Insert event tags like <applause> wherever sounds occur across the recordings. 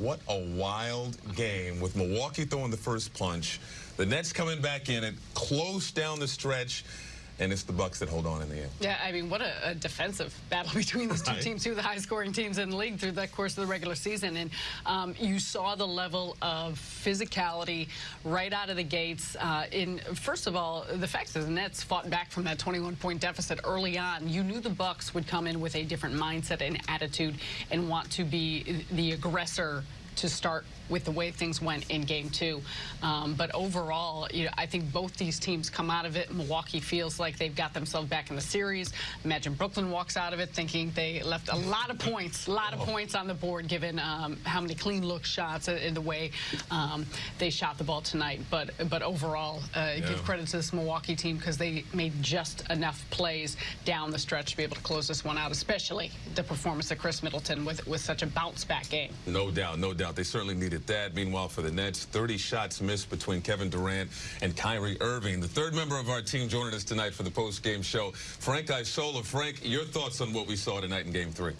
What a wild game with Milwaukee throwing the first punch. The Nets coming back in it, close down the stretch and it's the Bucks that hold on in the end. Yeah, I mean, what a, a defensive battle <laughs> between these two right. teams, two of the highest-scoring teams in the league through the course of the regular season, and um, you saw the level of physicality right out of the gates. Uh, in first of all, the fact that the Nets fought back from that 21-point deficit early on, you knew the Bucks would come in with a different mindset and attitude and want to be the aggressor to start with the way things went in game two. Um, but overall, you know, I think both these teams come out of it. Milwaukee feels like they've got themselves back in the series. Imagine Brooklyn walks out of it thinking they left a lot of points, a lot of oh. points on the board given um, how many clean look shots in the way um, they shot the ball tonight. But but overall, uh, yeah. give credit to this Milwaukee team because they made just enough plays down the stretch to be able to close this one out, especially the performance of Khris Middleton with, with such a bounce back game. No doubt, no doubt. They certainly needed that. Meanwhile, for the Nets, 30 shots missed between Kevin Durant and Kyrie Irving. The third member of our team joining us tonight for the post-game show, Frank Isola. Frank, your thoughts on what we saw tonight in Game 3?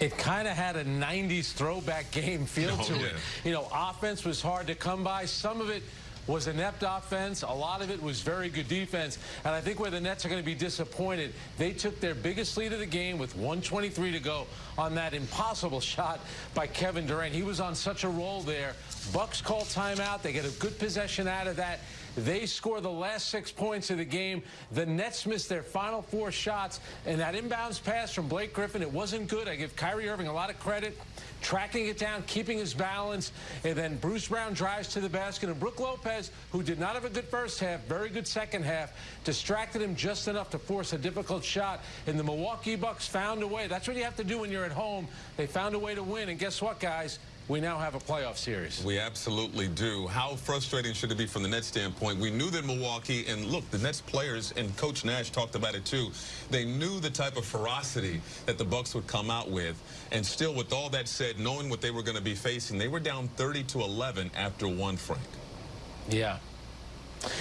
It kind of had a 90s throwback <laughs> game feel oh, to yeah. it. You know, offense was hard to come by. Some of it was inept offense. A lot of it was very good defense. And I think where the Nets are going to be disappointed, they took their biggest lead of the game with 123 to go on that impossible shot by Kevin Durant. He was on such a roll there. Bucks call timeout. They get a good possession out of that. They score the last six points of the game. The Nets missed their final four shots. And that inbounds pass from Blake Griffin, it wasn't good. I give Kyrie Irving a lot of credit tracking it down, keeping his balance, and then Bruce Brown drives to the basket, and Brook Lopez, who did not have a good first half, very good second half, distracted him just enough to force a difficult shot, and the Milwaukee Bucks found a way. That's what you have to do when you're at home. They found a way to win, and guess what, guys? We now have a playoff series. We absolutely do. How frustrating should it be from the Nets standpoint? We knew that Milwaukee, and look, the Nets players, and Coach Nash talked about it too, they knew the type of ferocity that the Bucks would come out with. And still, with all that said, knowing what they were going to be facing, they were down 30 to 11 after one, Frank. Yeah.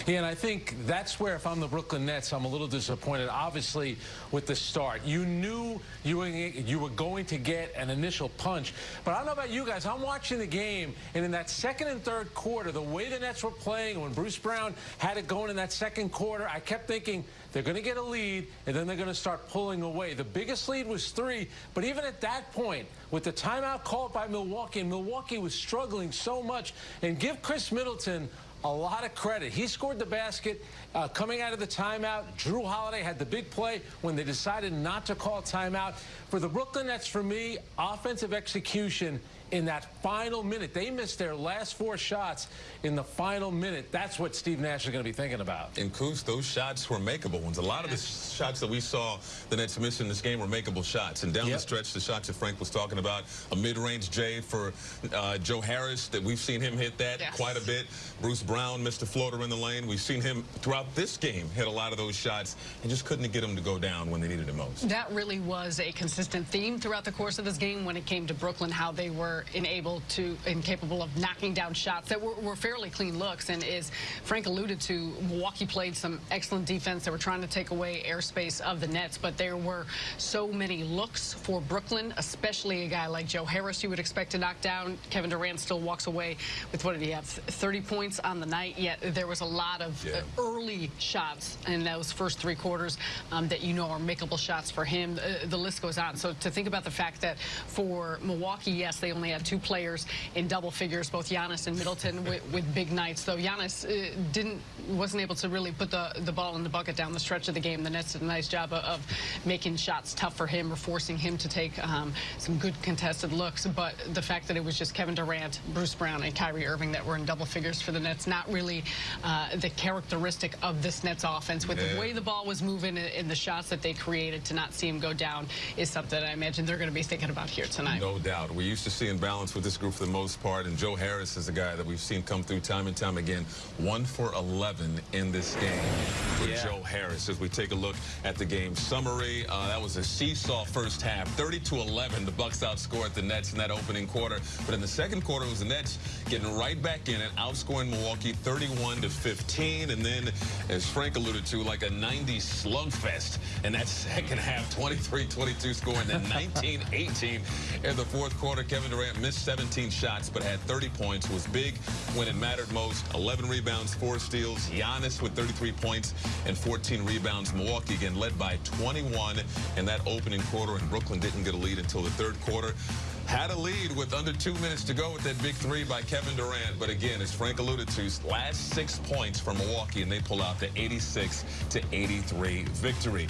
Yeah, and I think that's where, if I'm the Brooklyn Nets, I'm a little disappointed, obviously, with the start. You knew you were, you were going to get an initial punch. But I don't know about you guys. I'm watching the game, and in that second and third quarter, the way the Nets were playing, when Bruce Brown had it going in that second quarter, I kept thinking they're going to get a lead, and then they're going to start pulling away. The biggest lead was three, but even at that point, with the timeout called by Milwaukee, and Milwaukee was struggling so much, and give Khris Middleton a lot of credit. He scored the basket uh, coming out of the timeout. Jrue Holiday had the big play when they decided not to call timeout. For the Brooklyn Nets, for me, offensive execution in that final minute. They missed their last four shots in the final minute. That's what Steve Nash is going to be thinking about. And Coos, those shots were makeable ones. A lot of the shots that we saw the Nets miss in this game were makeable shots. And down yep. the stretch, the shots that Frank was talking about, a mid-range J for uh, Joe Harris, that we've seen him hit that yes. quite a bit. Bruce Brown missed a floater in the lane. We've seen him throughout this game hit a lot of those shots and just couldn't get them to go down when they needed it most. That really was a consistent theme throughout the course of this game when it came to Brooklyn, how they were unable to, incapable of knocking down shots that were, were fairly clean looks. And as Frank alluded to, Milwaukee played some excellent defense. They were trying to take away airspace of the Nets, but there were so many looks for Brooklyn, especially a guy like Joe Harris you would expect to knock down. Kevin Durant still walks away with, what did he have, 30 points on the night, yet there was a lot of yeah. early shots in those first three quarters um, that you know are makeable shots for him. Uh, the list goes on. So to think about the fact that for Milwaukee, yes, they only had two players in double figures, both Giannis and Middleton with, with big nights. Though Giannis uh, didn't wasn't able to really put the the ball in the bucket down the stretch of the game. The Nets did a nice job of, of making shots tough for him or forcing him to take um, some good contested looks. But the fact that it was just Kevin Durant, Bruce Brown, and Kyrie Irving that were in double figures for the Nets, not really uh, the characteristic of this Nets offense. With yeah. the way the ball was moving and the shots that they created to not see him go down is something I imagine they're going to be thinking about here tonight. No doubt. We used to see in balance with this group for the most part, and Joe Harris is a guy that we've seen come through time and time again. One for 11 in this game for yeah. Joe Harris. As we take a look at the game summary, uh, that was a seesaw first half. 30 to 11, the Bucks outscored the Nets in that opening quarter. But in the second quarter, it was the Nets getting right back in it, outscoring Milwaukee. Milwaukee 31 to 15. And then, as Frank alluded to, like a 90 slugfest in that <laughs> second half, 23-22 score, and then <laughs> 19-18 in the fourth quarter. Kevin Durant missed 17 shots, but had 30 points, was big when it mattered most. 11 rebounds, four steals. Giannis with 33 points and 14 rebounds. Milwaukee again led by 21 in that opening quarter, and Brooklyn didn't get a lead until the third quarter. Had a lead with under two minutes to go with that big three by Kevin Durant. But again, as Frank alluded to, last six points from Milwaukee, and they pull out the 86 to 83 victory.